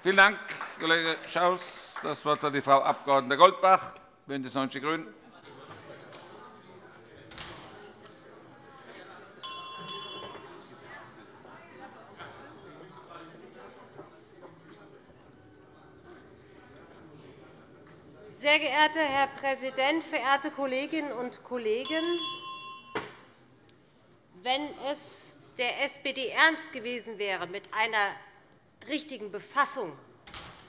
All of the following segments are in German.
Vielen Dank, Kollege Schaus. Das Wort hat die Frau Abg. Goldbach, BÜNDNIS 90 die GRÜNEN. Sehr geehrter Herr Präsident, verehrte Kolleginnen und Kollegen! Wenn es der SPD ernst gewesen wäre mit einer richtigen Befassung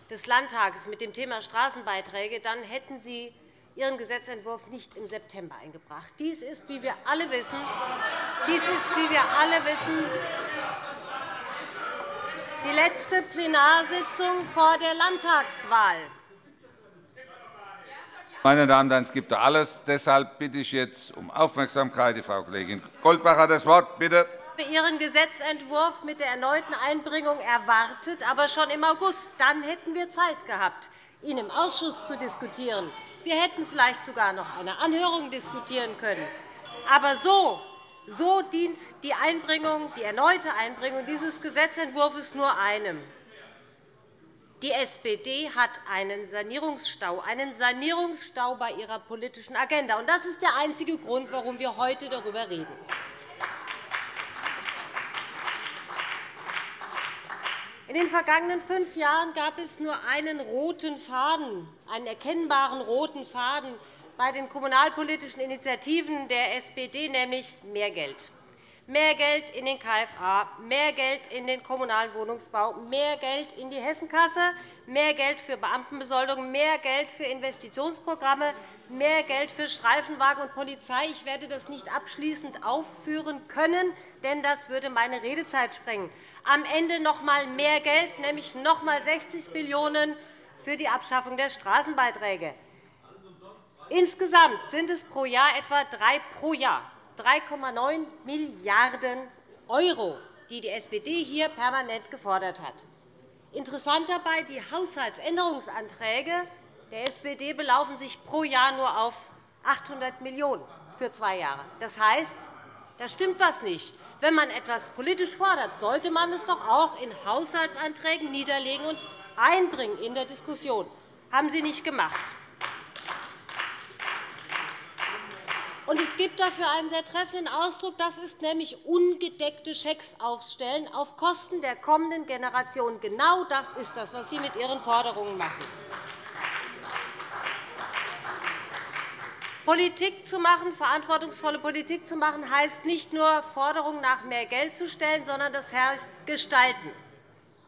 des Landtages mit dem Thema Straßenbeiträge, dann hätten Sie Ihren Gesetzentwurf nicht im September eingebracht. Dies ist, wie wir alle wissen, dies ist, wie wir alle wissen die letzte Plenarsitzung vor der Landtagswahl. Meine Damen und Herren, es gibt alles. Deshalb bitte ich jetzt um Aufmerksamkeit. Die Frau Kollegin Goldbach hat das Wort. Bitte. Habe Ihren Gesetzentwurf mit der erneuten Einbringung erwartet, aber schon im August. Dann hätten wir Zeit gehabt, ihn im Ausschuss zu diskutieren. Wir hätten vielleicht sogar noch eine Anhörung diskutieren können. Aber so, so dient die, Einbringung, die erneute Einbringung dieses Gesetzentwurfs nur einem, die SPD hat einen Sanierungsstau, einen Sanierungsstau bei ihrer politischen Agenda. Das ist der einzige Grund, warum wir heute darüber reden. In den vergangenen fünf Jahren gab es nur einen roten Faden, einen erkennbaren roten Faden bei den kommunalpolitischen Initiativen der SPD, nämlich mehr Geld mehr Geld in den KFA, mehr Geld in den kommunalen Wohnungsbau, mehr Geld in die Hessenkasse, mehr Geld für Beamtenbesoldung, mehr Geld für Investitionsprogramme, mehr Geld für Streifenwagen und Polizei. Ich werde das nicht abschließend aufführen können, denn das würde meine Redezeit sprengen. Am Ende noch einmal mehr Geld, nämlich noch einmal 60 Millionen € für die Abschaffung der Straßenbeiträge. Insgesamt sind es pro Jahr etwa drei pro Jahr. 3,9 Milliarden €, die die SPD hier permanent gefordert hat. Interessant dabei, die Haushaltsänderungsanträge der SPD belaufen sich pro Jahr nur auf 800 Millionen € für zwei Jahre. Das heißt, da stimmt etwas nicht. Wenn man etwas politisch fordert, sollte man es doch auch in Haushaltsanträgen niederlegen und einbringen in der Diskussion. Das haben Sie nicht gemacht. Es gibt dafür einen sehr treffenden Ausdruck. Das ist nämlich ungedeckte Schecks aufstellen auf Kosten der kommenden Generation. Genau das ist das, was Sie mit Ihren Forderungen machen. Politik zu machen, verantwortungsvolle Politik zu machen, heißt nicht nur, Forderungen nach mehr Geld zu stellen, sondern das heißt gestalten.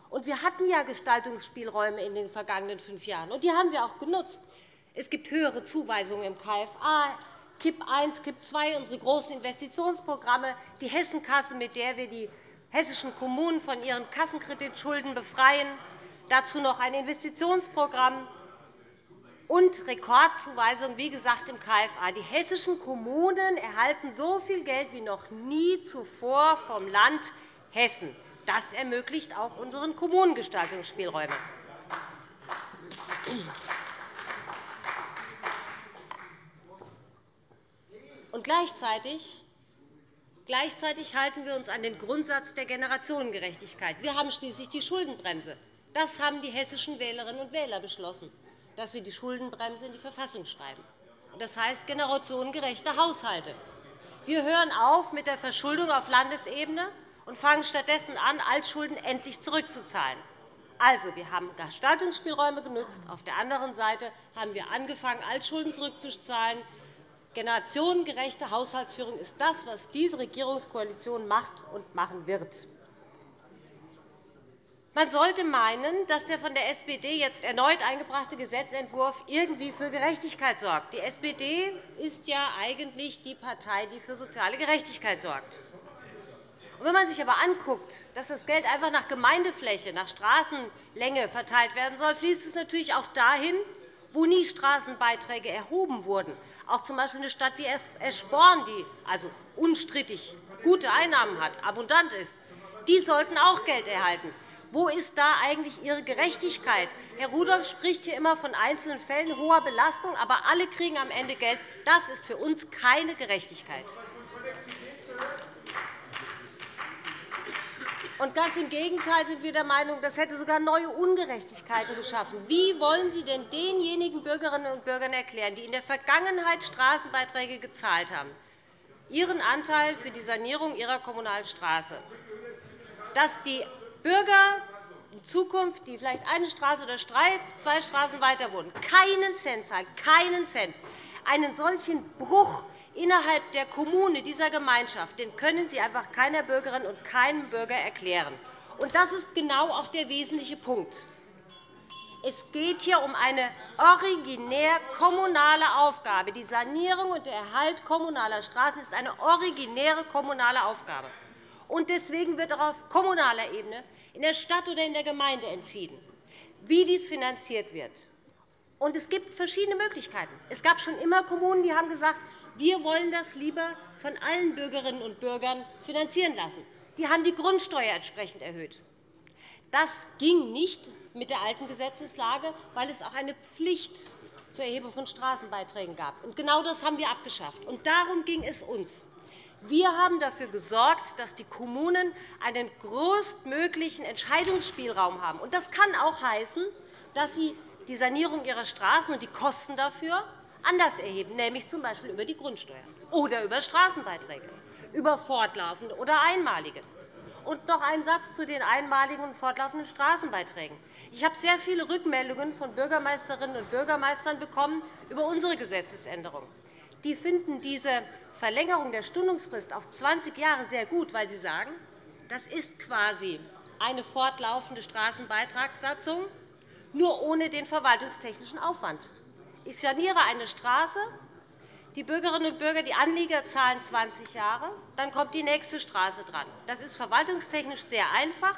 Und wir hatten ja Gestaltungsspielräume in den vergangenen fünf Jahren, und die haben wir auch genutzt. Es gibt höhere Zuweisungen im KFA, KIP I, KIP II, unsere großen Investitionsprogramme, die Hessenkasse, mit der wir die hessischen Kommunen von ihren Kassenkreditschulden befreien, dazu noch ein Investitionsprogramm und Rekordzuweisungen, wie gesagt, im KFA. Die hessischen Kommunen erhalten so viel Geld wie noch nie zuvor vom Land Hessen. Das ermöglicht auch unseren Kommunen Gestaltungsspielräume. Und gleichzeitig Gleichzeitig halten wir uns an den Grundsatz der Generationengerechtigkeit. Wir haben schließlich die Schuldenbremse. Das haben die hessischen Wählerinnen und Wähler beschlossen, dass wir die Schuldenbremse in die Verfassung schreiben. Das heißt generationengerechte Haushalte. Wir hören auf mit der Verschuldung auf Landesebene und fangen stattdessen an, Altschulden endlich zurückzuzahlen. Also, wir haben Gestaltungsspielräume genutzt. Auf der anderen Seite haben wir angefangen, Altschulden zurückzuzahlen. Generationengerechte Haushaltsführung ist das, was diese Regierungskoalition macht und machen wird. Man sollte meinen, dass der von der SPD jetzt erneut eingebrachte Gesetzentwurf irgendwie für Gerechtigkeit sorgt. Die SPD ist ja eigentlich die Partei, die für soziale Gerechtigkeit sorgt. Wenn man sich aber anguckt, dass das Geld einfach nach Gemeindefläche, nach Straßenlänge verteilt werden soll, fließt es natürlich auch dahin, wo nie Straßenbeiträge erhoben wurden. Auch z. B. eine Stadt wie Eschborn, die also unstrittig gute Einnahmen hat, abundant ist, die sollten auch Geld erhalten. Wo ist da eigentlich Ihre Gerechtigkeit? Herr Rudolph spricht hier immer von einzelnen Fällen hoher Belastung, aber alle kriegen am Ende Geld. Das ist für uns keine Gerechtigkeit. Und ganz im Gegenteil sind wir der Meinung, das hätte sogar neue Ungerechtigkeiten geschaffen. Wie wollen Sie denn denjenigen Bürgerinnen und Bürgern erklären, die in der Vergangenheit Straßenbeiträge gezahlt haben, ihren Anteil für die Sanierung ihrer kommunalen Straße, dass die Bürger in Zukunft, die vielleicht eine Straße oder zwei Straßen weiter wohnen, keinen Cent zahlen, keinen Cent. Einen solchen Bruch innerhalb der Kommune, dieser Gemeinschaft, den können Sie einfach keiner Bürgerin und keinem Bürger erklären. Und das ist genau auch der wesentliche Punkt. Es geht hier um eine originär kommunale Aufgabe. Die Sanierung und der Erhalt kommunaler Straßen ist eine originäre kommunale Aufgabe. Und deswegen wird auch auf kommunaler Ebene in der Stadt oder in der Gemeinde entschieden, wie dies finanziert wird. Und es gibt verschiedene Möglichkeiten. Es gab schon immer Kommunen, die haben gesagt, wir wollen das lieber von allen Bürgerinnen und Bürgern finanzieren lassen. Die haben die Grundsteuer entsprechend erhöht. Das ging nicht mit der alten Gesetzeslage, weil es auch eine Pflicht zur Erhebung von Straßenbeiträgen gab. genau das haben wir abgeschafft. Darum ging es uns. Wir haben dafür gesorgt, dass die Kommunen einen größtmöglichen Entscheidungsspielraum haben. Das kann auch heißen, dass sie die Sanierung ihrer Straßen und die Kosten dafür anders erheben, nämlich z. B. über die Grundsteuer oder über Straßenbeiträge, über fortlaufende oder einmalige. Und noch ein Satz zu den einmaligen und fortlaufenden Straßenbeiträgen. Ich habe sehr viele Rückmeldungen von Bürgermeisterinnen und Bürgermeistern bekommen über unsere Gesetzesänderung. Die finden diese Verlängerung der Stundungsfrist auf 20 Jahre sehr gut, weil sie sagen, das ist quasi eine fortlaufende Straßenbeitragssatzung, nur ohne den verwaltungstechnischen Aufwand. Ich saniere eine Straße, die Bürgerinnen und Bürger, die Anlieger zahlen 20 Jahre, dann kommt die nächste Straße dran. Das ist verwaltungstechnisch sehr einfach,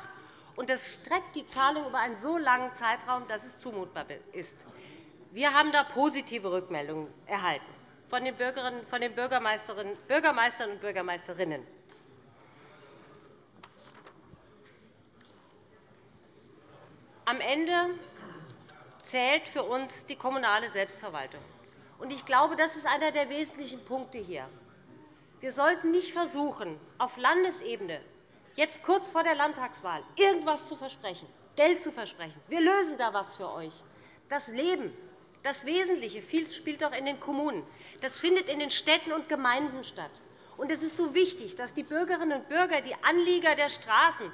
und das streckt die Zahlung über einen so langen Zeitraum, dass es zumutbar ist. Wir haben da positive Rückmeldungen erhalten von den, von den Bürgermeistern und Bürgermeisterinnen. Am Ende zählt für uns die kommunale Selbstverwaltung. Ich glaube, das ist einer der wesentlichen Punkte hier. Wir sollten nicht versuchen, auf Landesebene jetzt kurz vor der Landtagswahl irgendetwas zu versprechen, Geld zu versprechen. Wir lösen da etwas für euch. Das Leben, das Wesentliche, viel spielt doch in den Kommunen. Das findet in den Städten und Gemeinden statt. Und es ist so wichtig, dass die Bürgerinnen und Bürger, die Anlieger der Straßen,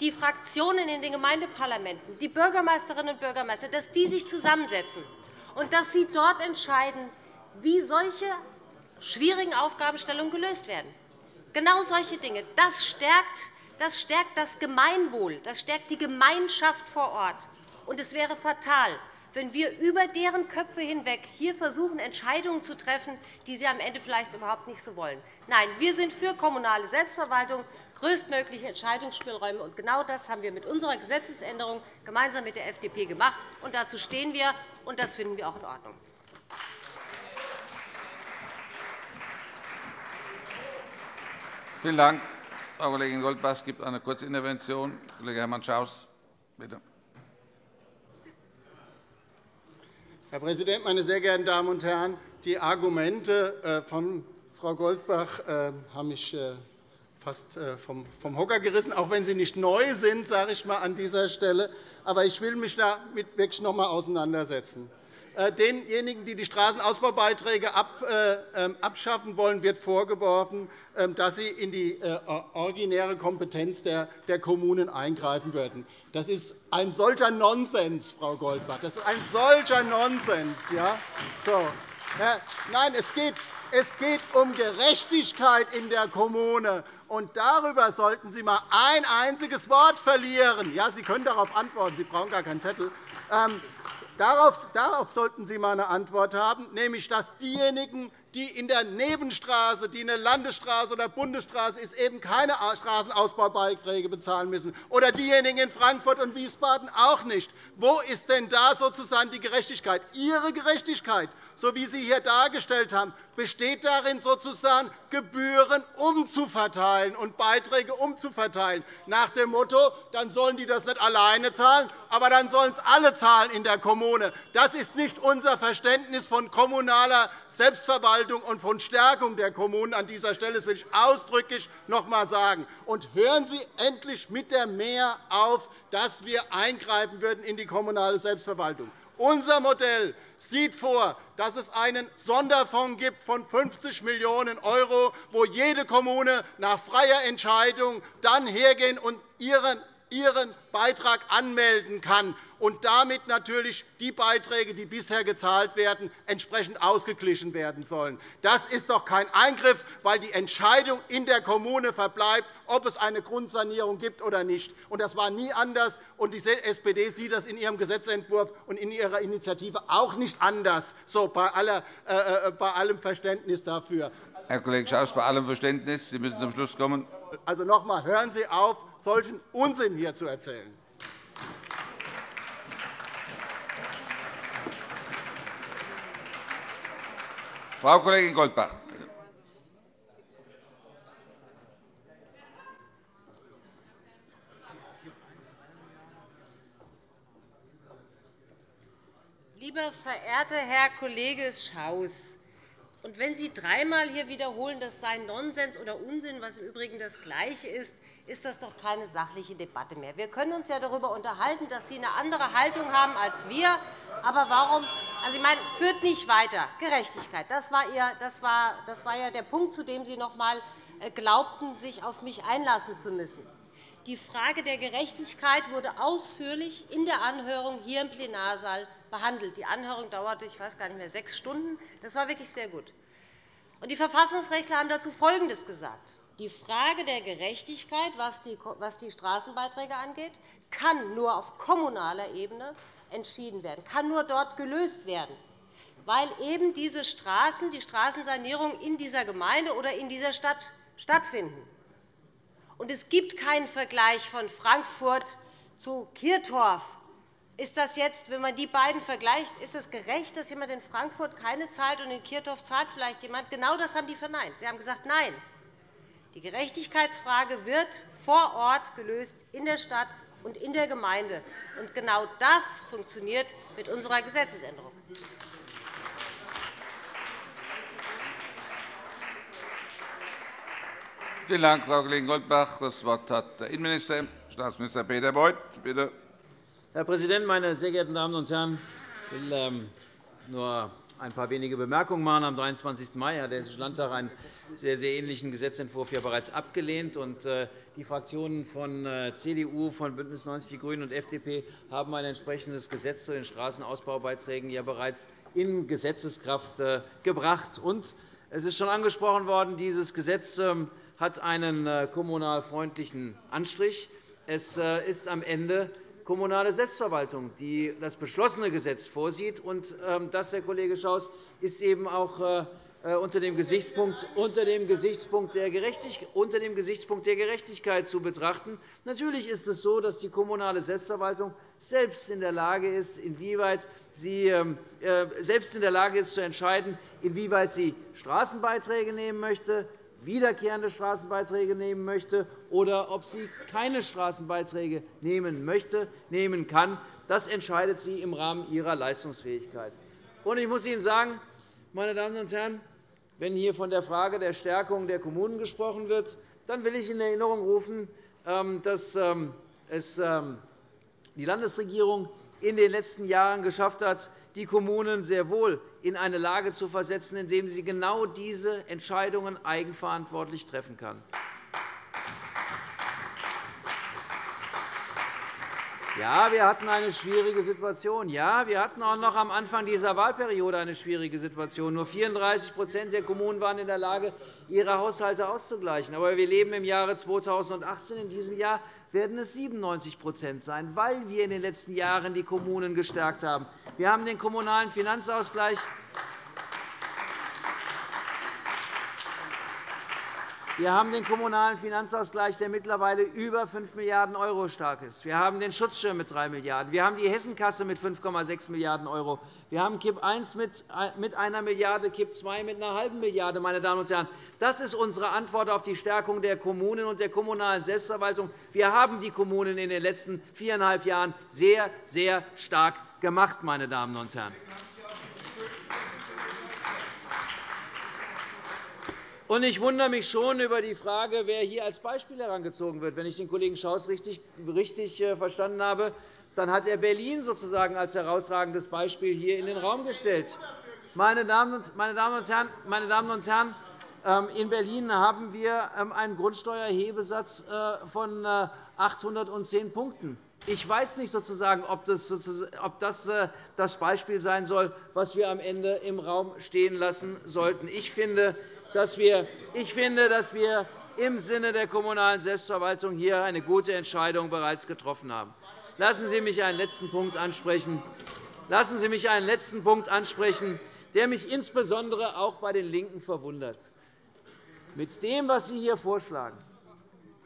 die Fraktionen in den Gemeindeparlamenten, die Bürgermeisterinnen und Bürgermeister, dass die sich zusammensetzen und dass sie dort entscheiden, wie solche schwierigen Aufgabenstellungen gelöst werden. Genau solche Dinge. Das stärkt das, stärkt das Gemeinwohl, das stärkt die Gemeinschaft vor Ort. Und es wäre fatal, wenn wir über deren Köpfe hinweg hier versuchen, Entscheidungen zu treffen, die sie am Ende vielleicht überhaupt nicht so wollen. Nein, wir sind für kommunale Selbstverwaltung, größtmögliche Entscheidungsspielräume. Und genau das haben wir mit unserer Gesetzesänderung gemeinsam mit der FDP gemacht. Und dazu stehen wir, und das finden wir auch in Ordnung. Vielen Dank, Frau Kollegin Goldbach. Es gibt eine Kurzintervention. Kollege Hermann Schaus, bitte. Herr Präsident, meine sehr geehrten Damen und Herren! Die Argumente äh, von Frau Goldbach äh, haben mich äh, fast vom Hocker gerissen, auch wenn sie nicht neu sind, sage ich mal an dieser Stelle. Aber ich will mich damit wirklich noch einmal auseinandersetzen. Äh, denjenigen, die die Straßenausbaubeiträge äh, ähm, abschaffen wollen, wird vorgeworfen, ähm, dass sie in die äh, originäre Kompetenz der Kommunen eingreifen würden. Das ist ein solcher Nonsens, Frau Goldbach. Das ist ein solcher Nonsens. Ja? So. Nein, es geht, es geht um Gerechtigkeit in der Kommune. Und darüber sollten Sie einmal ein einziges Wort verlieren. Ja, Sie können darauf antworten. Sie brauchen gar keinen Zettel. Darauf, darauf sollten Sie einmal eine Antwort haben, nämlich dass diejenigen, die in der Nebenstraße, die eine Landesstraße oder Bundesstraße ist, eben keine Straßenausbaubeiträge bezahlen müssen, oder diejenigen in Frankfurt und Wiesbaden auch nicht. Wo ist denn da sozusagen die Gerechtigkeit? Ihre Gerechtigkeit so wie Sie hier dargestellt haben, besteht darin, sozusagen Gebühren umzuverteilen und Beiträge umzuverteilen, nach dem Motto, dann sollen die das nicht alleine zahlen, aber dann sollen es alle zahlen in der Kommune. Das ist nicht unser Verständnis von kommunaler Selbstverwaltung und von Stärkung der Kommunen an dieser Stelle. Das will ich ausdrücklich noch einmal sagen. Und hören Sie endlich mit der Mehr auf, dass wir eingreifen würden in die kommunale Selbstverwaltung. Unser Modell sieht vor, dass es einen Sonderfonds gibt von 50 Millionen €, wo jede Kommune nach freier Entscheidung dann hergehen und ihren ihren Beitrag anmelden kann und damit natürlich die Beiträge, die bisher gezahlt werden, entsprechend ausgeglichen werden sollen. Das ist doch kein Eingriff, weil die Entscheidung in der Kommune verbleibt, ob es eine Grundsanierung gibt oder nicht. Das war nie anders, und die SPD sieht das in ihrem Gesetzentwurf und in ihrer Initiative auch nicht anders, so bei, aller, äh, äh bei allem Verständnis dafür. Herr Kollege Schaus, bei allem Verständnis, Sie müssen zum Schluss kommen. Also noch einmal, hören Sie auf, solchen Unsinn hier zu erzählen. Frau Kollegin Goldbach. Lieber verehrter Herr Kollege Schaus! Und wenn Sie dreimal hier wiederholen, das sei Nonsens oder Unsinn, was im Übrigen das Gleiche ist, ist das doch keine sachliche Debatte mehr. Wir können uns ja darüber unterhalten, dass Sie eine andere Haltung haben als wir. Aber warum? Also, ich meine, führt nicht weiter. Gerechtigkeit, das war, Ihr, das, war, das war ja der Punkt, zu dem Sie noch einmal äh, glaubten, sich auf mich einlassen zu müssen. Die Frage der Gerechtigkeit wurde ausführlich in der Anhörung hier im Plenarsaal behandelt. Die Anhörung dauerte, ich weiß gar nicht mehr, sechs Stunden. Das war wirklich sehr gut. Die Verfassungsrechtler haben dazu Folgendes gesagt. Die Frage der Gerechtigkeit, was die Straßenbeiträge angeht, kann nur auf kommunaler Ebene entschieden werden, kann nur dort gelöst werden, weil eben diese Straßen, die Straßensanierung in dieser Gemeinde oder in dieser Stadt stattfinden. Und es gibt keinen Vergleich von Frankfurt zu Kirchdorf. Ist das jetzt, wenn man die beiden vergleicht, ist es gerecht, dass jemand in Frankfurt keine zahlt und in Kirchdorf zahlt vielleicht jemand? Genau das haben die verneint. Sie haben gesagt, nein. Die Gerechtigkeitsfrage wird vor Ort gelöst in der Stadt und in der Gemeinde. Und genau das funktioniert mit unserer Gesetzesänderung. Vielen Dank, Frau Kollegin Goldbach. Das Wort hat der Innenminister, Staatsminister Peter Beuth. Bitte. Herr Präsident, meine sehr geehrten Damen und Herren! Ich will ähm, nur ein paar wenige Bemerkungen machen. Am 23. Mai hat der Hessische Landtag einen sehr, sehr ähnlichen Gesetzentwurf ja bereits abgelehnt. Äh, die Fraktionen von äh, CDU, von BÜNDNIS 90 die GRÜNEN und FDP haben ein entsprechendes Gesetz zu den Straßenausbaubeiträgen ja bereits in Gesetzeskraft äh, gebracht. Es ist schon angesprochen worden, dieses Gesetz ähm, hat einen äh, kommunal freundlichen Anstrich. Es ist am Ende kommunale Selbstverwaltung, die das beschlossene Gesetz vorsieht. Und ähm, das, Herr Kollege Schaus, ist eben auch unter dem Gesichtspunkt, unter dem Gesichtspunkt der unter dem Gesichtspunkt der Gerechtigkeit zu betrachten. Natürlich ist es so, dass die kommunale Selbstverwaltung selbst in der Lage ist, inwieweit sie ähm, selbst in der Lage ist, zu entscheiden, inwieweit sie Straßenbeiträge nehmen möchte, wiederkehrende Straßenbeiträge nehmen möchte oder ob sie keine Straßenbeiträge nehmen möchte, nehmen kann. Das entscheidet sie im Rahmen ihrer Leistungsfähigkeit. Ich muss Ihnen sagen, meine Damen und Herren, wenn hier von der Frage der Stärkung der Kommunen gesprochen wird, dann will ich in Erinnerung rufen, ähm, dass ähm, es ähm, die Landesregierung in den letzten Jahren geschafft hat, die Kommunen sehr wohl in eine Lage zu versetzen, in der sie genau diese Entscheidungen eigenverantwortlich treffen kann. Ja, wir hatten eine schwierige Situation. Ja, wir hatten auch noch am Anfang dieser Wahlperiode eine schwierige Situation. Nur 34% der Kommunen waren in der Lage, ihre Haushalte auszugleichen. Aber wir leben im Jahre 2018. In diesem Jahr werden es 97% sein, weil wir in den letzten Jahren die Kommunen gestärkt haben. Wir haben den Kommunalen Finanzausgleich Wir haben den Kommunalen Finanzausgleich, der mittlerweile über 5 Milliarden € stark ist. Wir haben den Schutzschirm mit 3 Milliarden €. Wir haben die Hessenkasse mit 5,6 Milliarden €. Wir haben KIP I mit einer Milliarde €, KIP II mit einer halben Milliarde €. Meine Damen und Herren. Das ist unsere Antwort auf die Stärkung der Kommunen und der kommunalen Selbstverwaltung. Wir haben die Kommunen in den letzten viereinhalb Jahren sehr, sehr stark gemacht. Meine Damen und Herren. Und ich wundere mich schon über die Frage, wer hier als Beispiel herangezogen wird. Wenn ich den Kollegen Schaus richtig, richtig äh, verstanden habe, dann hat er Berlin sozusagen als herausragendes Beispiel hier in den Raum gestellt. Meine Damen und Herren, meine Damen und Herren ähm, in Berlin haben wir ähm, einen Grundsteuerhebesatz äh, von 810 äh, Punkten. Ich weiß nicht, sozusagen, ob das, ob das das Beispiel sein soll, was wir am Ende im Raum stehen lassen sollten. Ich finde, dass wir, ich finde, dass wir im Sinne der kommunalen Selbstverwaltung hier eine gute Entscheidung bereits getroffen haben. Lassen Sie mich einen letzten Punkt ansprechen. Lassen Sie mich einen letzten Punkt ansprechen, der mich insbesondere auch bei den LINKEN verwundert. Mit dem, was Sie hier vorschlagen,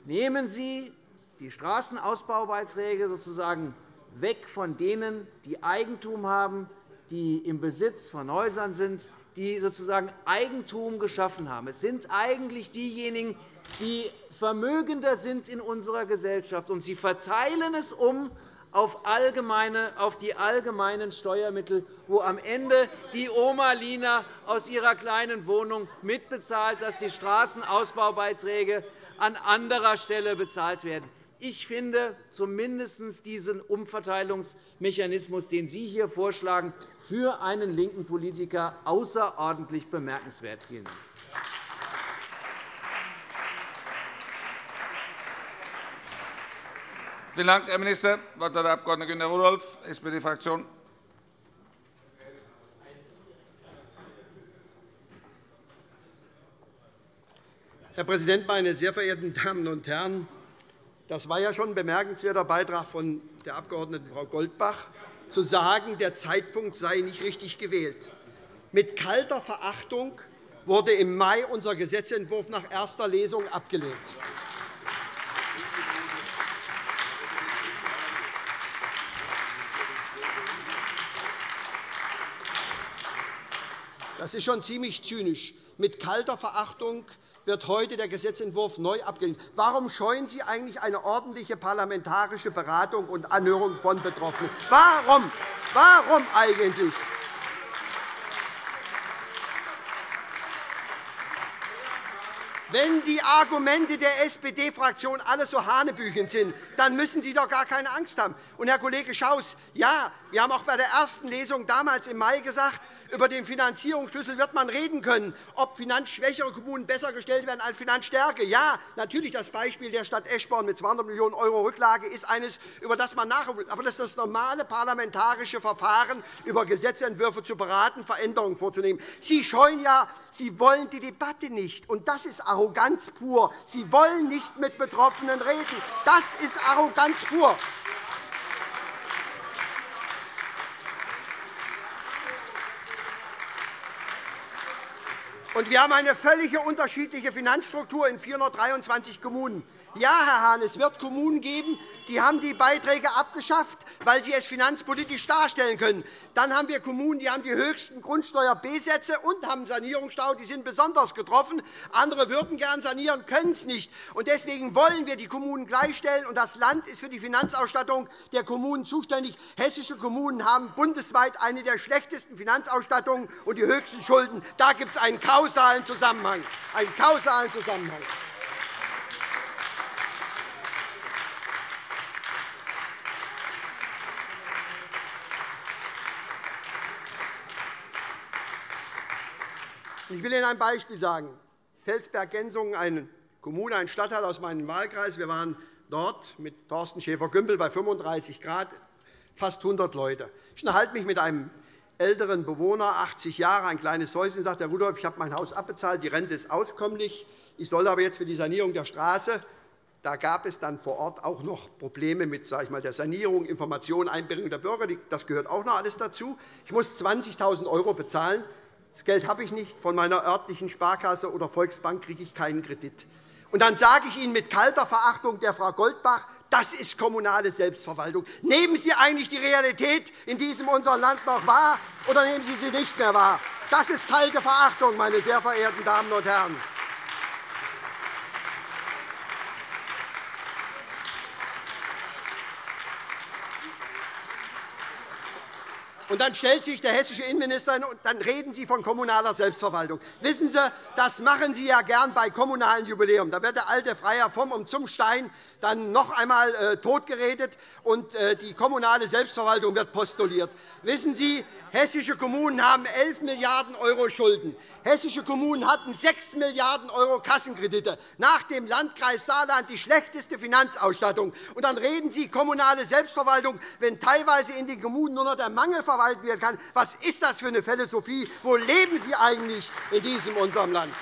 nehmen Sie die Straßenausbaubeiträge sozusagen weg von denen, die Eigentum haben, die im Besitz von Häusern sind, die sozusagen Eigentum geschaffen haben. Es sind eigentlich diejenigen, die vermögender sind in unserer Gesellschaft, und sie verteilen es um auf, allgemeine, auf die allgemeinen Steuermittel, wo am Ende die Oma Lina aus ihrer kleinen Wohnung mitbezahlt, dass die Straßenausbaubeiträge an anderer Stelle bezahlt werden. Ich finde zumindest diesen Umverteilungsmechanismus, den Sie hier vorschlagen, für einen linken Politiker außerordentlich bemerkenswert. Vielen Dank. Vielen Dank, Herr Minister. Das Wort hat der Abg. Günter Rudolph, SPD-Fraktion. Herr Präsident, meine sehr verehrten Damen und Herren! Das war ja schon ein bemerkenswerter Beitrag von der Abg. Frau Goldbach, zu sagen, der Zeitpunkt sei nicht richtig gewählt. Mit kalter Verachtung wurde im Mai unser Gesetzentwurf nach erster Lesung abgelehnt. Das ist schon ziemlich zynisch. Mit kalter Verachtung wird heute der Gesetzentwurf neu abgelehnt. Warum scheuen Sie eigentlich eine ordentliche parlamentarische Beratung und Anhörung von Betroffenen? Warum? Warum eigentlich? Wenn die Argumente der SPD-Fraktion alle so hanebüchen sind, dann müssen Sie doch gar keine Angst haben. Und, Herr Kollege Schaus, ja, wir haben auch bei der ersten Lesung damals im Mai gesagt, über den Finanzierungsschlüssel wird man reden können, ob finanzschwächere Kommunen besser gestellt werden als finanzstärke. Ja, natürlich das Beispiel der Stadt Eschborn mit 200 Millionen € Rücklage ist eines, über das man will. Aber das ist das normale parlamentarische Verfahren, über Gesetzentwürfe zu beraten, Veränderungen vorzunehmen. Sie scheuen ja, Sie wollen die Debatte nicht. Und das ist Arroganz pur. Sie wollen nicht mit Betroffenen reden. Das ist Arroganz pur. Und wir haben eine völlig unterschiedliche Finanzstruktur in 423 Kommunen. Ja, Herr Hahn, es wird Kommunen geben, die haben die Beiträge abgeschafft, weil sie es finanzpolitisch darstellen können. Dann haben wir Kommunen, die haben die höchsten Grundsteuer-B-Sätze und haben Sanierungsstau. Die sind besonders getroffen. Andere würden gern sanieren, können es nicht. Deswegen wollen wir die Kommunen gleichstellen. Das Land ist für die Finanzausstattung der Kommunen zuständig. Hessische Kommunen haben bundesweit eine der schlechtesten Finanzausstattungen und die höchsten Schulden. Da gibt es einen kausalen Zusammenhang. Einen kausalen Zusammenhang. Ich will Ihnen ein Beispiel sagen. Felsberg-Gensungen, eine Kommune, ein Stadtteil aus meinem Wahlkreis. Wir waren dort mit Thorsten Schäfer-Gümbel bei 35 Grad, fast 100 Leute. Ich unterhalte mich mit einem älteren Bewohner, 80 Jahre, ein kleines Häuschen, sagt Herr Rudolph, ich habe mein Haus abbezahlt, die Rente ist auskömmlich. Ich soll aber jetzt für die Sanierung der Straße da gab es dann vor Ort auch noch Probleme mit sage ich mal, der Sanierung, Information, Einbindung der Bürger. Das gehört auch noch alles dazu. Ich muss 20.000 € bezahlen. Das Geld habe ich nicht. Von meiner örtlichen Sparkasse oder Volksbank kriege ich keinen Kredit. Und dann sage ich Ihnen mit kalter Verachtung der Frau Goldbach, das ist kommunale Selbstverwaltung. Nehmen Sie eigentlich die Realität in diesem unserem Land noch wahr, oder nehmen Sie sie nicht mehr wahr? Das ist kalte Verachtung, meine sehr verehrten Damen und Herren. Und dann stellt sich der hessische Innenminister hin, und dann reden Sie von kommunaler Selbstverwaltung. Wissen Sie, das machen Sie ja gern bei kommunalen Jubiläum. Da wird der alte Freier vom und zum Stein dann noch einmal äh, totgeredet, und äh, die kommunale Selbstverwaltung wird postuliert. Wissen Sie, hessische Kommunen haben 11 Milliarden € Schulden. Hessische Kommunen hatten 6 Milliarden € Kassenkredite. Nach dem Landkreis Saarland die schlechteste Finanzausstattung. Und dann reden Sie kommunale Selbstverwaltung, wenn teilweise in den Kommunen nur noch der Mangel verwaltet werden kann. Was ist das für eine Philosophie? Wo leben Sie eigentlich in diesem unserem Land?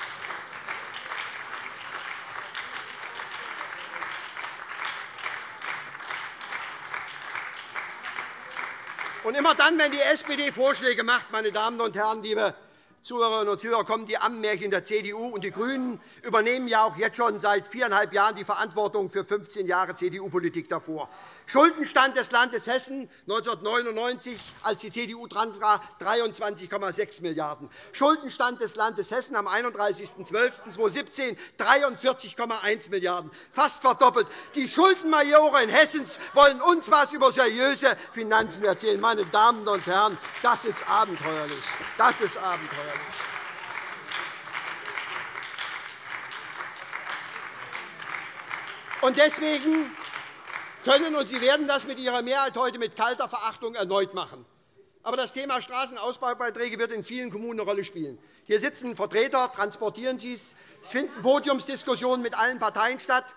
Und immer dann, wenn die SPD Vorschläge macht, meine Damen und Herren, liebe Zuhörerinnen und Zuhörer, kommen die Ammenmärchen der CDU. Und die GRÜNEN übernehmen ja auch jetzt schon seit viereinhalb Jahren die Verantwortung für 15 Jahre CDU-Politik davor. Schuldenstand des Landes Hessen 1999, als die CDU dran war, 23,6 Milliarden €. Schuldenstand des Landes Hessen am 31.12.2017 43,1 Milliarden €, fast verdoppelt. Die Schuldenmajore in Hessen wollen uns etwas über seriöse Finanzen erzählen. Meine Damen und Herren, das ist abenteuerlich. Das ist abenteuerlich. Und deswegen können und Sie werden das mit Ihrer Mehrheit heute mit kalter Verachtung erneut machen. Aber das Thema Straßenausbaubeiträge wird in vielen Kommunen eine Rolle spielen. Hier sitzen Vertreter, transportieren Sie es. Es finden Podiumsdiskussionen mit allen Parteien statt.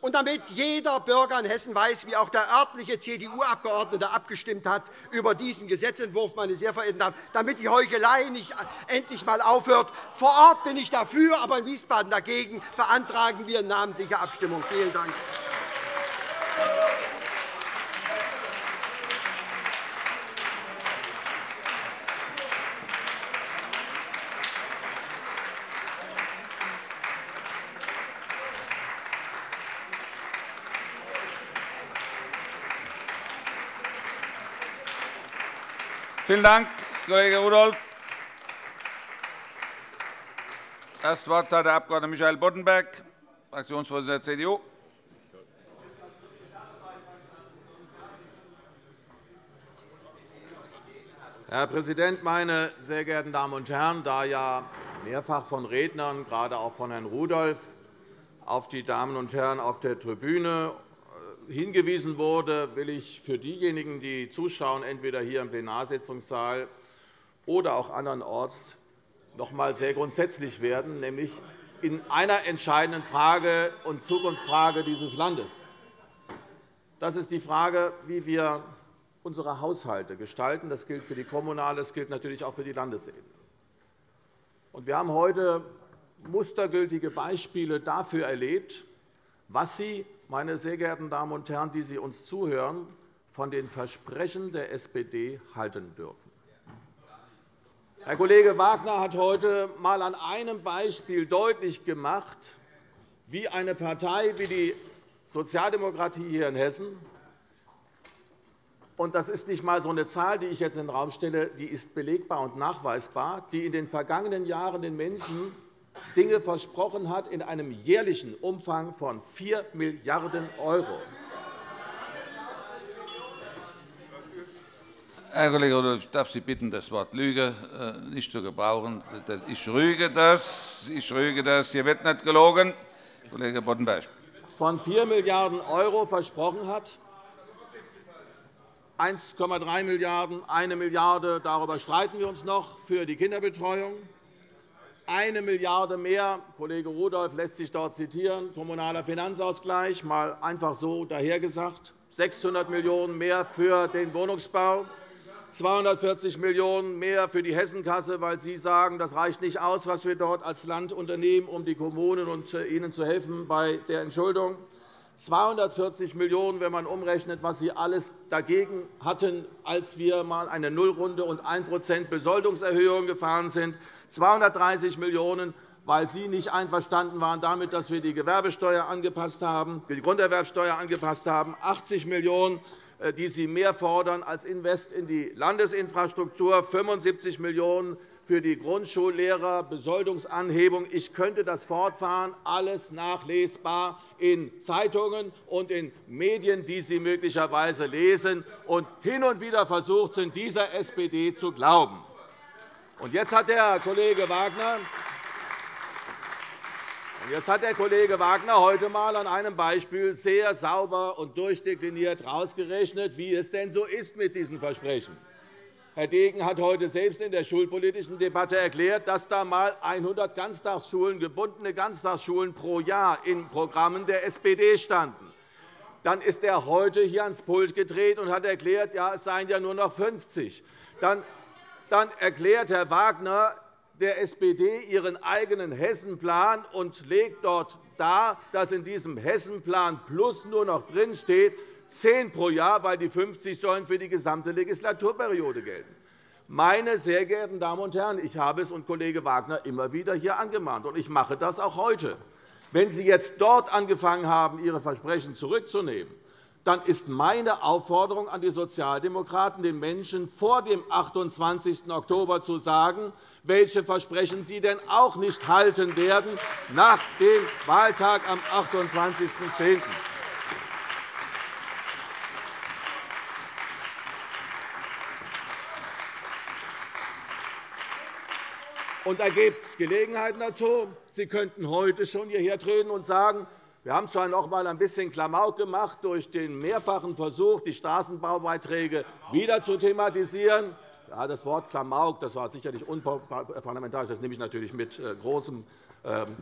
Und damit jeder Bürger in Hessen weiß, wie auch der örtliche CDU-Abgeordnete abgestimmt hat über diesen Gesetzentwurf, meine sehr verehrten Damen, damit die Heuchelei nicht endlich einmal aufhört. Vor Ort bin ich dafür, aber in Wiesbaden dagegen beantragen wir namentliche Abstimmung. Vielen Dank. Vielen Dank, Kollege Rudolph. Das Wort hat der Abg. Michael Boddenberg, Fraktionsvorsitzender der CDU. Herr Präsident, meine sehr geehrten Damen und Herren! Da ja mehrfach von Rednern, gerade auch von Herrn Rudolph, auf die Damen und Herren auf der Tribüne hingewiesen wurde, will ich für diejenigen, die zuschauen, entweder hier im Plenarsitzungssaal oder auch andernorts, noch einmal sehr grundsätzlich werden, nämlich in einer entscheidenden Frage und Zukunftsfrage dieses Landes. Das ist die Frage, wie wir unsere Haushalte gestalten. Das gilt für die kommunale, das gilt natürlich auch für die Landesebene. Wir haben heute mustergültige Beispiele dafür erlebt, was Sie meine sehr geehrten Damen und Herren, die Sie uns zuhören, von den Versprechen der SPD halten dürfen. Herr Kollege Wagner hat heute einmal an einem Beispiel deutlich gemacht, wie eine Partei wie die Sozialdemokratie hier in Hessen und das ist nicht einmal so eine Zahl, die ich jetzt in den Raum stelle, die ist belegbar und nachweisbar, die in den vergangenen Jahren den Menschen Dinge versprochen hat in einem jährlichen Umfang von 4 Milliarden €. Herr Kollege Rudolph, ich darf Sie bitten, das Wort Lüge äh, nicht zu gebrauchen. Ich rüge das. Ich rüge das. Hier wird nicht gelogen. Kollege Boddenberg. Von 4 Milliarden € versprochen hat, 1,3 Milliarden €, 1 Milliarde €, darüber streiten wir uns noch, für die Kinderbetreuung, eine Milliarde € mehr, Kollege Rudolph lässt sich dort zitieren, kommunaler Finanzausgleich, mal einfach so dahergesagt, 600 Millionen € mehr für den Wohnungsbau, 240 Millionen € mehr für die Hessenkasse, weil Sie sagen, das reicht nicht aus, was wir dort als Land unternehmen, um die Kommunen und äh, ihnen zu helfen bei der Entschuldung. 240 Millionen €, wenn man umrechnet, was Sie alles dagegen hatten, als wir einmal eine Nullrunde und 1% Besoldungserhöhung gefahren sind. 230 Millionen € weil Sie nicht einverstanden waren damit, dass wir die Gewerbesteuer angepasst haben, die Grunderwerbsteuer angepasst haben, 80 Millionen €, äh, die Sie mehr fordern als Invest in die Landesinfrastruktur, 75 Millionen € für die Grundschullehrer, Besoldungsanhebung. Ich könnte das fortfahren, alles nachlesbar in Zeitungen und in Medien, die Sie möglicherweise lesen und hin und wieder versucht sind, dieser SPD zu glauben. Und jetzt hat der Kollege Wagner Jetzt hat der Kollege Wagner heute einmal an einem Beispiel sehr sauber und durchdekliniert herausgerechnet, wie es denn so ist mit diesen Versprechen. Herr Degen hat heute selbst in der schulpolitischen Debatte erklärt, dass da einmal 100 Ganztagsschulen, gebundene Ganztagsschulen pro Jahr in Programmen der SPD standen. Dann ist er heute hier ans Pult gedreht und hat erklärt, ja, es seien ja nur noch 50. Dann erklärt Herr Wagner, der SPD ihren eigenen Hessenplan und legt dort dar, dass in diesem Hessenplan Plus nur noch drinsteht, 10 pro Jahr, weil die 50 sollen für die gesamte Legislaturperiode gelten. Meine sehr geehrten Damen und Herren, ich habe es und Kollege Wagner immer wieder hier angemahnt, und ich mache das auch heute. Wenn Sie jetzt dort angefangen haben, Ihre Versprechen zurückzunehmen, dann ist meine Aufforderung an die Sozialdemokraten, den Menschen vor dem 28. Oktober zu sagen, welche Versprechen sie denn auch nicht halten werden nach dem Wahltag am 28.10. Und da gibt es Gelegenheiten dazu. Sie könnten heute schon hierher treten und sagen, wir haben zwar noch einmal ein bisschen Klamauk gemacht durch den mehrfachen Versuch, die Straßenbaubeiträge wieder zu thematisieren. Ja, das Wort Klamauk das war sicherlich unparlamentarisch. Das nehme ich natürlich mit äh, großem, ähm,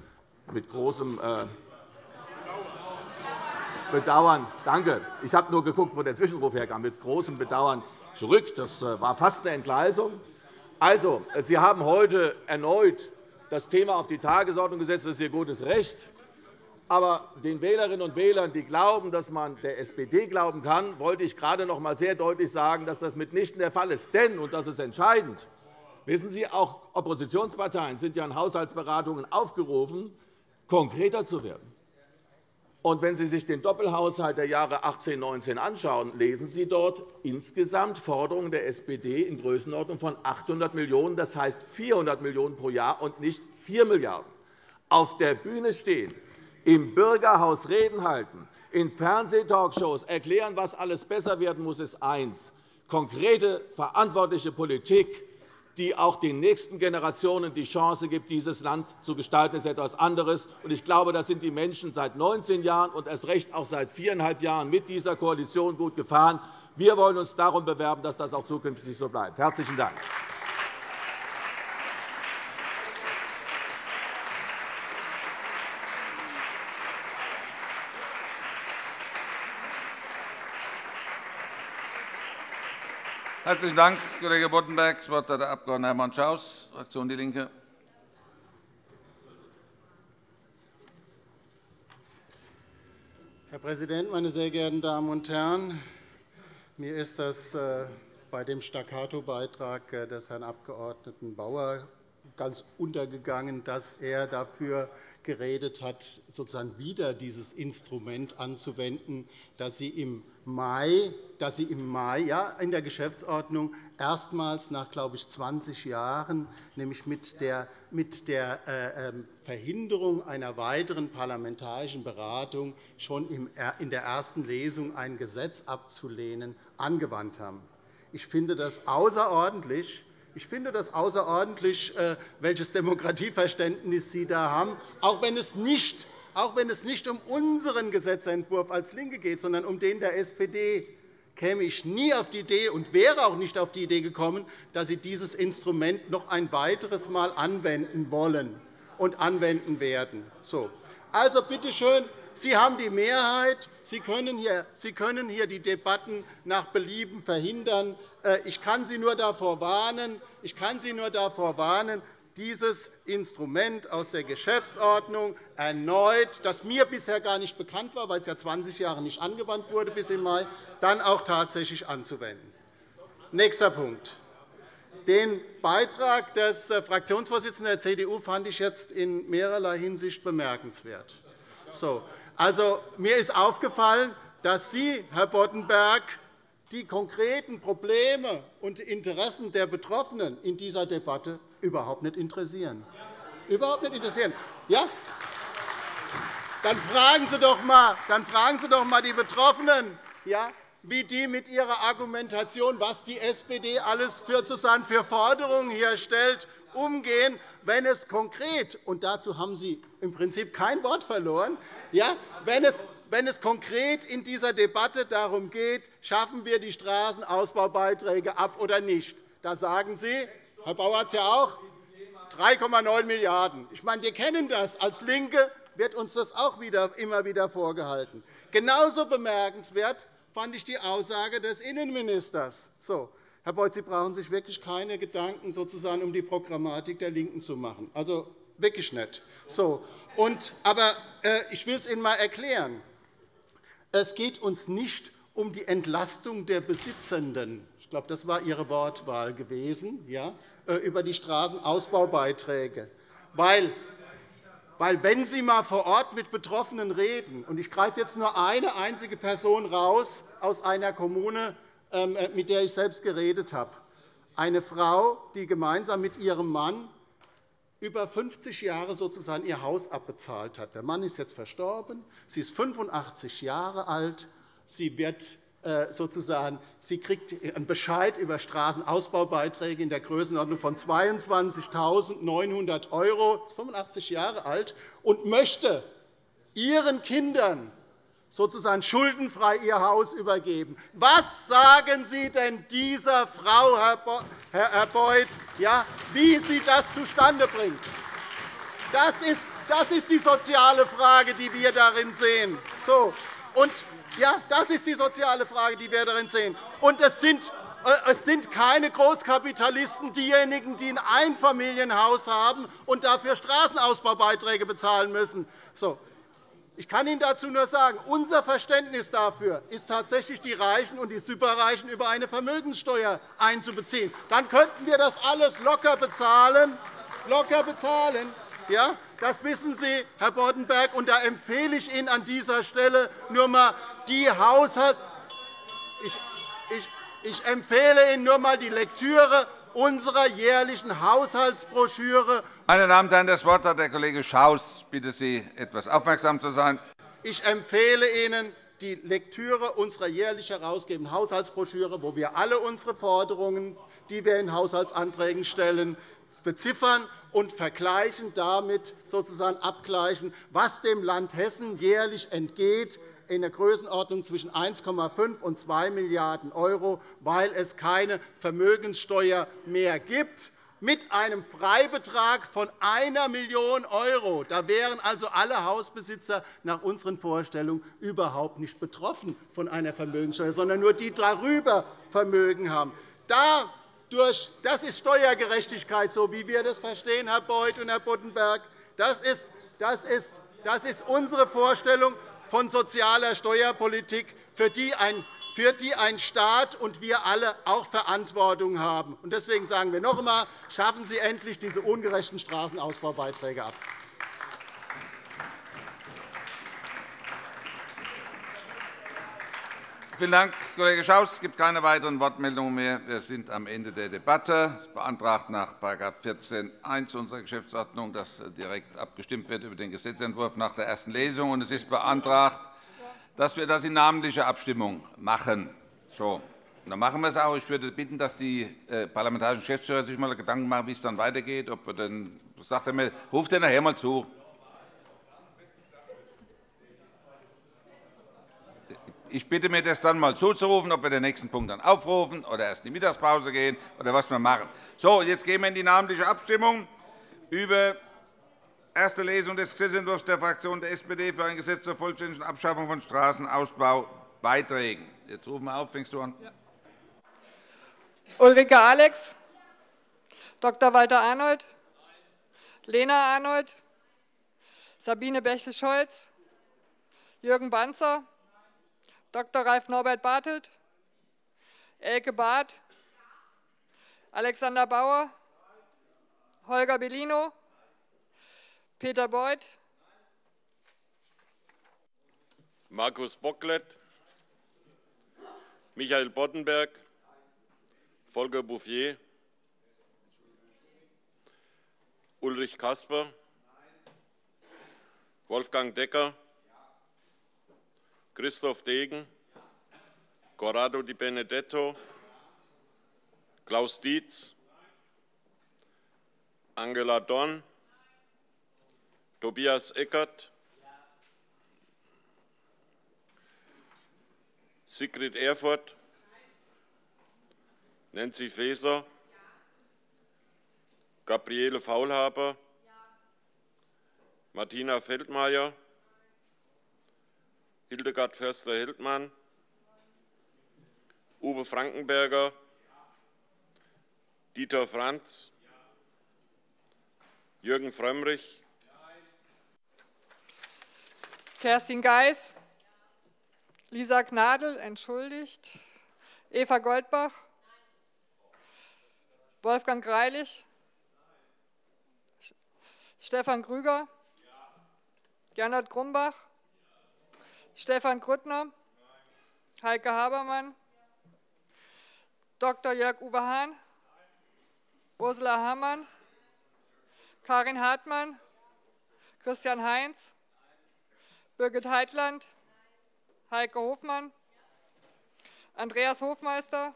mit großem äh, Bedauern. Danke. Ich habe nur geguckt, wo der Zwischenruf herkam. Mit großem Bedauern zurück. Das äh, war fast eine Entgleisung. Also, Sie haben heute erneut das Thema auf die Tagesordnung gesetzt. Das ist Ihr gutes Recht. Aber den Wählerinnen und Wählern, die glauben, dass man der SPD glauben kann, wollte ich gerade noch einmal sehr deutlich sagen, dass das mitnichten der Fall ist. Denn, und das ist entscheidend, wissen Sie, auch Oppositionsparteien sind ja in Haushaltsberatungen aufgerufen, konkreter zu werden. Und wenn Sie sich den Doppelhaushalt der Jahre 2018 und 2019 anschauen, lesen Sie dort insgesamt Forderungen der SPD in Größenordnung von 800 Millionen €, das heißt 400 Millionen € pro Jahr und nicht 4 Milliarden €. Auf der Bühne stehen im Bürgerhaus Reden halten, in Fernsehtalkshows erklären, was alles besser werden muss, ist eins. Konkrete, verantwortliche Politik, die auch den nächsten Generationen die Chance gibt, dieses Land zu gestalten, ist etwas anderes. Ich glaube, das sind die Menschen seit 19 Jahren und erst recht auch seit viereinhalb Jahren mit dieser Koalition gut gefahren. Wir wollen uns darum bewerben, dass das auch zukünftig so bleibt. – Herzlichen Dank. Herzlichen Dank, Kollege Boddenberg. Das Wort hat der Abg. Hermann Schaus, Fraktion DIE LINKE. Herr Präsident, meine sehr geehrten Damen und Herren! Mir ist das äh, bei dem Staccato-Beitrag äh, des Herrn Abg. Bauer ganz untergegangen, dass er dafür geredet hat, sozusagen wieder dieses Instrument anzuwenden, das Sie im Mai, dass Sie im Mai ja, in der Geschäftsordnung erstmals nach, glaube ich, 20 Jahren, nämlich mit der, mit der äh, ähm, Verhinderung einer weiteren parlamentarischen Beratung schon in der ersten Lesung ein Gesetz abzulehnen, angewandt haben. Ich finde das außerordentlich, ich finde das außerordentlich, äh, welches Demokratieverständnis Sie da haben, auch wenn es nicht auch wenn es nicht um unseren Gesetzentwurf als LINKE geht, sondern um den der SPD, käme ich nie auf die Idee und wäre auch nicht auf die Idee gekommen, dass Sie dieses Instrument noch ein weiteres Mal anwenden wollen und anwenden werden. So. Also bitte schön, Sie haben die Mehrheit. Sie können, hier, die Debatten nach Belieben verhindern. Äh, ich kann Sie nur davor warnen, ich kann Sie nur davor warnen dieses Instrument aus der Geschäftsordnung erneut, das mir bisher gar nicht bekannt war, weil es ja 20 Jahre nicht angewandt wurde bis im Mai, dann auch tatsächlich anzuwenden. Nächster Punkt. Den Beitrag des äh, Fraktionsvorsitzenden der CDU fand ich jetzt in mehrerlei Hinsicht bemerkenswert. So, also, mir ist aufgefallen, dass Sie, Herr Boddenberg, die konkreten Probleme und Interessen der Betroffenen in dieser Debatte überhaupt nicht interessieren. Überhaupt nicht interessieren. Ja? Dann fragen Sie doch einmal, dann fragen Sie doch einmal die Betroffenen, ja, wie die mit ihrer Argumentation, was die SPD alles für, für Forderungen hier stellt, umgehen, wenn es konkret, und dazu haben Sie im Prinzip kein Wort verloren, ja, wenn es wenn es konkret in dieser Debatte darum geht, schaffen wir die Straßenausbaubeiträge ab oder nicht. Da sagen Sie, Herr Bauer hat es ja auch, 3,9 Milliarden €. Ich meine, wir kennen das. Als LINKE wird uns das auch wieder, immer wieder vorgehalten. Genauso bemerkenswert fand ich die Aussage des Innenministers. So, Herr Beuth, Sie brauchen sich wirklich keine Gedanken sozusagen um die Programmatik der LINKEN zu machen. Also wirklich nicht. So, und, aber äh, ich will es Ihnen einmal erklären. Es geht uns nicht um die Entlastung der Besitzenden. Ich glaube, das war Ihre Wortwahl gewesen, ja, äh, über die Straßenausbaubeiträge. Weil weil, wenn Sie einmal vor Ort mit Betroffenen reden, und ich greife jetzt nur eine einzige Person raus aus einer Kommune, mit der ich selbst geredet habe, eine Frau, die gemeinsam mit ihrem Mann über 50 Jahre sozusagen ihr Haus abbezahlt hat. Der Mann ist jetzt verstorben, sie ist 85 Jahre alt, sie wird äh, sozusagen, sie kriegt einen Bescheid über Straßenausbaubeiträge in der Größenordnung von 22.900 €, ist 85 Jahre alt, und möchte ihren Kindern sozusagen schuldenfrei ihr Haus übergeben. Was sagen Sie denn dieser Frau, Herr Beuth, ja, wie sie das zustande bringt? Das ist, das ist die soziale Frage, die wir darin sehen. So. Und ja, das ist die soziale Frage, die wir darin sehen. Und es sind äh, es sind keine Großkapitalisten diejenigen, die ein Einfamilienhaus haben und dafür Straßenausbaubeiträge bezahlen müssen. So. Ich kann Ihnen dazu nur sagen, unser Verständnis dafür ist tatsächlich, die Reichen und die Superreichen über eine Vermögenssteuer einzubeziehen. Dann könnten wir das alles locker bezahlen. Locker bezahlen. Ja, das wissen Sie, Herr Boddenberg. Und da empfehle ich Ihnen an dieser Stelle nur einmal die Haushalt ich, ich, ich empfehle Ihnen nur einmal die Lektüre unserer jährlichen Haushaltsbroschüre. Meine Damen und Herren, das Wort hat der Kollege Schaus. Ich bitte Sie, etwas aufmerksam zu sein. Ich empfehle Ihnen die Lektüre unserer jährlich herausgegebenen Haushaltsbroschüre, wo wir alle unsere Forderungen, die wir in Haushaltsanträgen stellen, beziffern und vergleichen damit sozusagen abgleichen, was dem Land Hessen jährlich entgeht in der Größenordnung zwischen 1,5 und 2 Milliarden €, weil es keine Vermögenssteuer mehr gibt mit einem Freibetrag von 1 Million €. Da wären also alle Hausbesitzer nach unseren Vorstellungen überhaupt nicht betroffen von einer Vermögenssteuer, sondern nur die, die darüber Vermögen haben. Das ist Steuergerechtigkeit, so wie wir das verstehen, Herr Beuth und Herr Boddenberg. Das ist unsere Vorstellung von sozialer Steuerpolitik, für die ein Staat und wir alle auch Verantwortung haben. Deswegen sagen wir noch einmal, schaffen Sie endlich diese ungerechten Straßenausbaubeiträge ab. Vielen Dank, Kollege Schaus. Es gibt keine weiteren Wortmeldungen mehr. Wir sind am Ende der Debatte. Es beantragt nach § 14 1 unserer Geschäftsordnung, dass direkt abgestimmt wird über den Gesetzentwurf nach der ersten Lesung. Und es ist beantragt, dass wir das in namentlicher Abstimmung machen. So, dann machen wir es auch. Ich würde bitten, dass die äh, parlamentarischen Geschäftsführer sich einmal Gedanken machen, wie es dann weitergeht. Ob wir denn, sagt er mir, ruft er nachher mal zu. Ich bitte mir, das dann einmal zuzurufen, ob wir den nächsten Punkt dann aufrufen oder erst in die Mittagspause gehen oder was wir machen. So, jetzt gehen wir in die namentliche Abstimmung über erste Lesung des Gesetzentwurfs der Fraktion der SPD für ein Gesetz zur vollständigen Abschaffung von Straßenausbaubeiträgen. Jetzt rufen wir auf. Fängst du an? Ja. Ulrike Alex, Dr. Walter Arnold, Lena Arnold, Sabine Bächle-Scholz, Jürgen Banzer, Dr. Ralf Norbert Bartelt, Elke Barth, Alexander Bauer, Holger Bellino, Peter Beuth, Markus Bocklet, Michael Boddenberg, Volker Bouffier, Ulrich Kasper, Wolfgang Decker, Christoph Degen, Corrado Di Benedetto, Klaus Dietz, Angela Dorn, Tobias Eckert, Sigrid Erfurt, Nancy Faeser, Gabriele Faulhaber, Martina Feldmayer, Hildegard Förster-Heldmann, Uwe Frankenberger, Dieter Franz, Jürgen Frömmrich, Kerstin Geis, Lisa Gnadl, entschuldigt, Eva Goldbach, Wolfgang Greilich, Stefan Krüger, Gernot Grumbach, Stefan Grüttner, Heike Habermann, Dr. Jörg-Uwe Hahn, Ursula Hammann, Karin Hartmann, Christian Heinz, Birgit Heitland, Heike Hofmann, Andreas Hofmeister,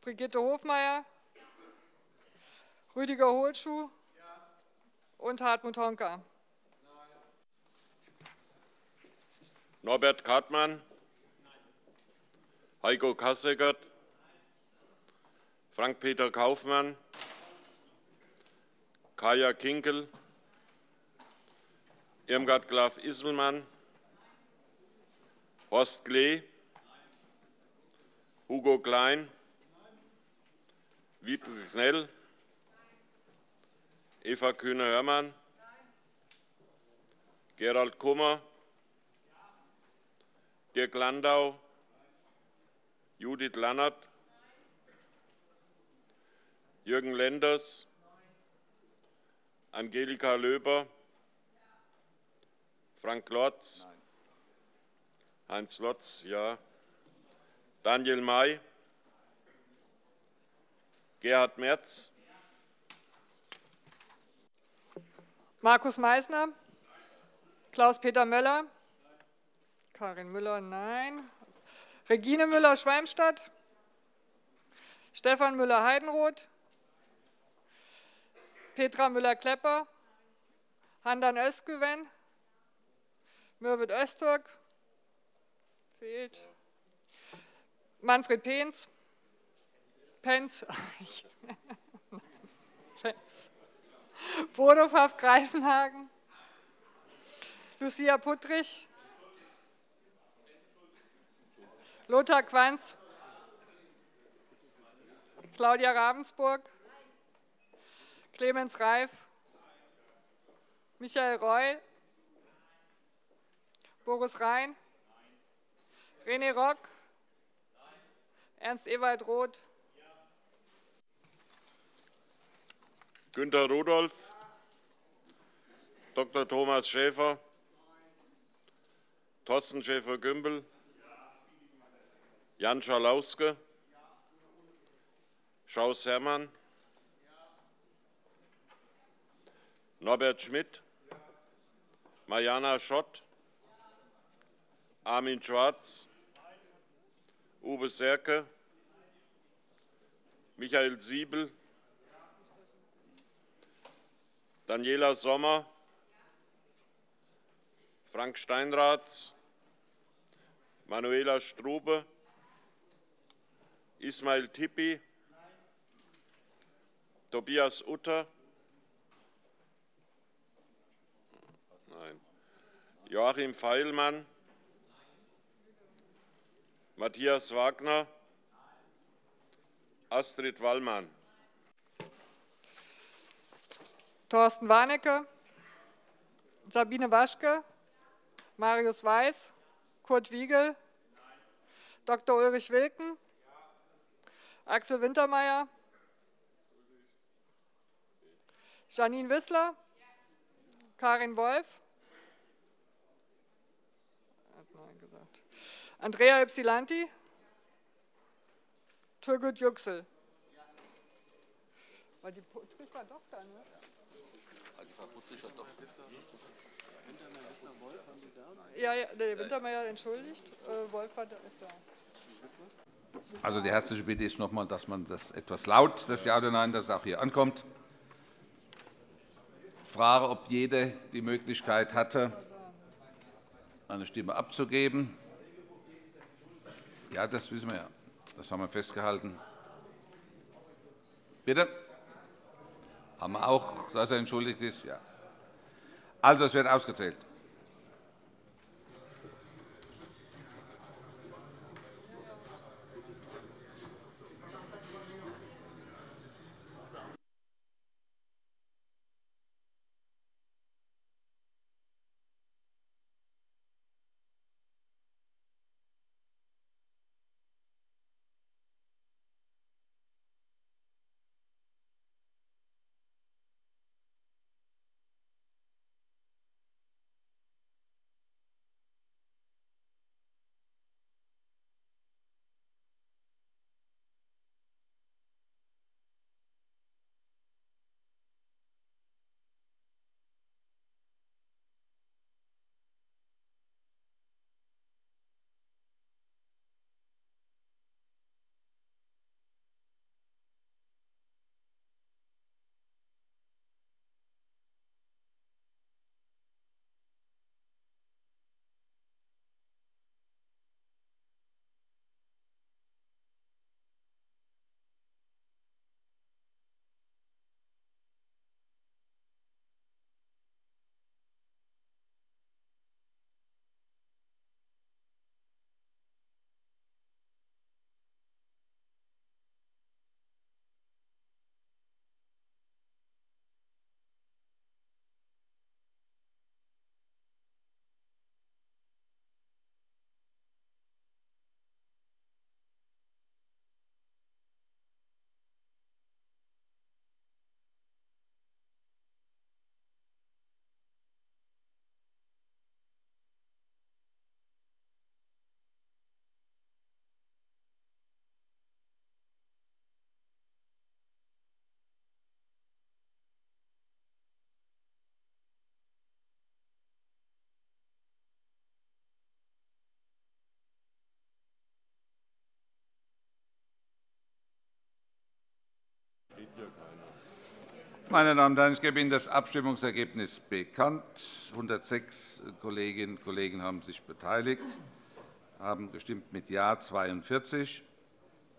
Brigitte Hofmeier, Rüdiger Hohlschuh und Hartmut Honka. Norbert Kartmann, Heiko Kasseckert, Frank-Peter Kaufmann, Kaya Kinkel, Irmgard Graf-Isselmann, Horst Klee, Hugo Klein, Wiebke Knell, Eva Kühne-Hörmann, Gerald Kummer, Dirk Landau, Judith Lannert, Jürgen Lenders, Angelika Löber, Frank Lotz, Heinz Lotz, ja, Daniel May, Gerhard Merz, Markus Meysner, Klaus-Peter Möller, Karin Müller, nein. Regine Müller-Schwalmstadt, Stefan Müller-Heidenroth, Petra Müller-Klepper, Handan Özgüven, Mürwit Öztürk, fehlt, Manfred Penz, Penz, Penz. Bodo Pfaff-Greifenhagen, Lucia Puttrich, Lothar Quanz, Claudia Ravensburg, Clemens Reif, Michael Reul, Boris Rhein, René Rock, Ernst Ewald Roth, Günter Rudolph, Dr. Thomas Schäfer, Thorsten Schäfer-Gümbel, Jan Schalauske, Schaus Herrmann, Norbert Schmidt, Mariana Schott, Armin Schwarz, Uwe Serke, Michael Siebel, Daniela Sommer, Frank Steinrath, Manuela Strube, Ismail Tippi, Tobias Utter, Nein. Joachim Feilmann, Matthias Wagner, Astrid Wallmann. Thorsten Warnecke, Sabine Waschke, Marius Weiß, Kurt Wiegel, Dr. Ulrich Wilken, Axel Wintermeyer, Janine Wissler, Karin Wolf, Andrea Ypsilanti, Turgut Yüksel. War die Putzig war doch da, ne? Ja, ja, der Wintermeyer entschuldigt. Äh, Wolf war ist da. Also die herzliche Bitte ist noch einmal, dass man das etwas laut, das Ja oder Nein, dass es auch hier ankommt. Ich frage, ob jeder die Möglichkeit hatte, eine Stimme abzugeben. Ja, das wissen wir ja. Das haben wir festgehalten. Bitte? Haben wir auch, dass er entschuldigt ist? Ja. Also, es wird ausgezählt. Meine Damen und Herren, ich gebe Ihnen das Abstimmungsergebnis bekannt. 106 Kolleginnen und Kollegen haben sich beteiligt, haben gestimmt mit Ja 42,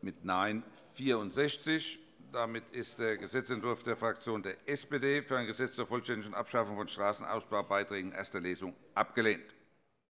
mit Nein 64. Damit ist der Gesetzentwurf der Fraktion der SPD für ein Gesetz zur vollständigen Abschaffung von Straßenausbaubeiträgen erster Lesung abgelehnt.